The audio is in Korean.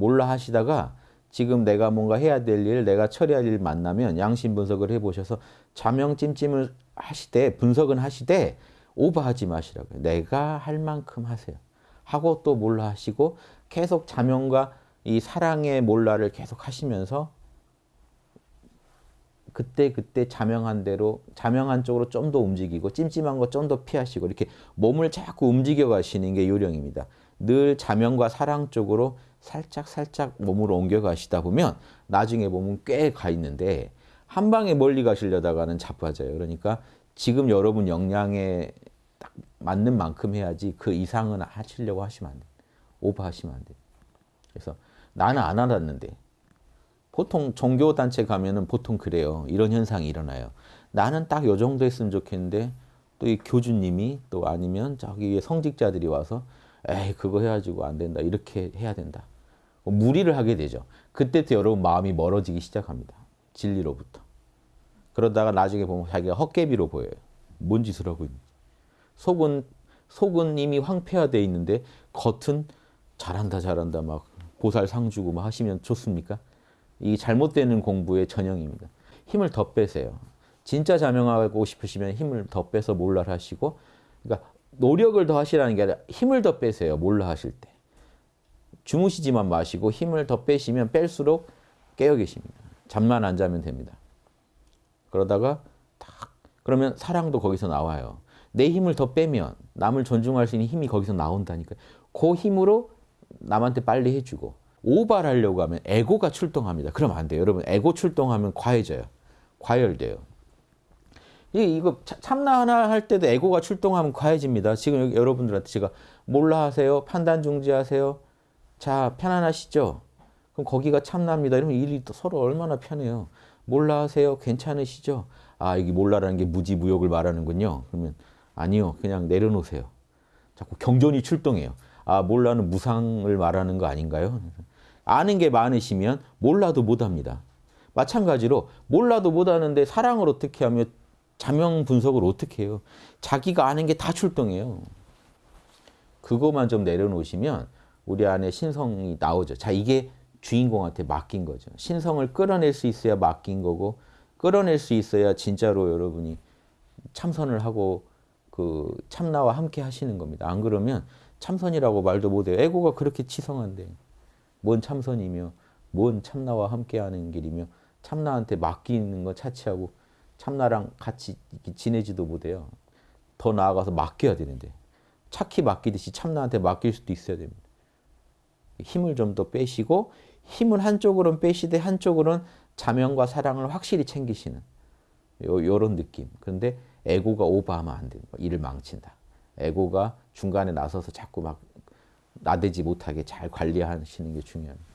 몰라 하시다가 지금 내가 뭔가 해야 될 일, 내가 처리할 일 만나면 양심 분석을 해보셔서 자명 찜찜을 하시되 분석은 하시되 오버하지 마시라고요. 내가 할 만큼 하세요. 하고 또 몰라 하시고 계속 자명과 이 사랑의 몰라를 계속 하시면서 그때 그때 자명한 대로 자명한 쪽으로 좀 더 움직이고 찜찜한 거 좀 더 피하시고 이렇게 몸을 자꾸 움직여 가시는 게 요령입니다. 늘 자명과 사랑 쪽으로 살짝 살짝 몸으로 옮겨 가시다 보면 나중에 몸은 꽤 가 있는데 한 방에 멀리 가시려다가는 자빠져요. 그러니까 지금 여러분 역량에 딱 맞는 만큼 해야지 그 이상은 하시려고 하시면 안 돼요. 오버하시면 안 돼요. 그래서 나는 안 알았는데 보통 종교단체 가면 은 보통 그래요. 이런 현상이 일어나요. 나는 딱 요 정도 했으면 좋겠는데 또 이 교주님이 또 아니면 저기 성직자들이 와서 에이 그거 해가지고 안 된다. 이렇게 해야 된다. 뭐 무리를 하게 되죠. 그때부터 여러분 마음이 멀어지기 시작합니다. 진리로부터. 그러다가 나중에 보면 자기가 헛개비로 보여요. 뭔 짓을 하고 있는지. 속은 속은 이미 황폐화되어 있는데 겉은 잘한다 잘한다 막 보살 상 주고 막 하시면 좋습니까? 이 잘못되는 공부의 전형입니다. 힘을 더 빼세요. 진짜 자명하고 싶으시면 힘을 더 빼서 몰라 하시고 그러니까 노력을 더 하시라는 게 아니라 힘을 더 빼세요. 몰라 하실 때. 주무시지만 마시고 힘을 더 빼시면 뺄수록 깨어 계십니다. 잠만 안 자면 됩니다. 그러다가 딱 그러면 사랑도 거기서 나와요. 내 힘을 더 빼면 남을 존중할 수 있는 힘이 거기서 나온다니까요. 그 힘으로 남한테 빨리 해주고 오발하려고 하면 에고가 출동합니다. 그러면 안 돼요. 여러분 에고 출동하면 과해져요. 과열돼요. 이 이거 참나 하나 할 때도 에고가 출동하면 과해집니다. 지금 여러분들한테 제가 몰라 하세요. 판단 중지하세요. 자 편안하시죠? 그럼 거기가 참나입니다. 이러면 일이 또 서로 얼마나 편해요. 몰라 하세요. 괜찮으시죠? 아 이게 몰라라는 게 무지무욕을 말하는군요. 그러면 아니요. 그냥 내려놓으세요. 자꾸 경전이 출동해요. 아 몰라는 무상을 말하는 거 아닌가요? 아는 게 많으시면 몰라도 못합니다. 마찬가지로 몰라도 못하는데 사랑을 어떻게 하며 자명 분석을 어떻게 해요? 자기가 아는 게 다 출동해요. 그것만 좀 내려놓으시면 우리 안에 신성이 나오죠. 자 이게 주인공한테 맡긴 거죠. 신성을 끌어낼 수 있어야 맡긴 거고 끌어낼 수 있어야 진짜로 여러분이 참선을 하고 그 참나와 함께 하시는 겁니다. 안 그러면 참선이라고 말도 못해요. 에고가 그렇게 치성한데 뭔 참선이며 뭔 참나와 함께하는 길이며 참나한테 맡기는 거 차치하고 참나랑 같이 지내지도 못해요. 더 나아가서 맡겨야 되는데 착히 맡기듯이 참나한테 맡길 수도 있어야 됩니다. 힘을 좀 더 빼시고 힘을 한쪽으로는 빼시되 한쪽으로는 자명과 사랑을 확실히 챙기시는 요, 요런 느낌. 그런데 에고가 오버하면 안거 일을 망친다. 에고가 중간에 나서서 자꾸 막 나대지 못하게 잘 관리하시는 게 중요합니다.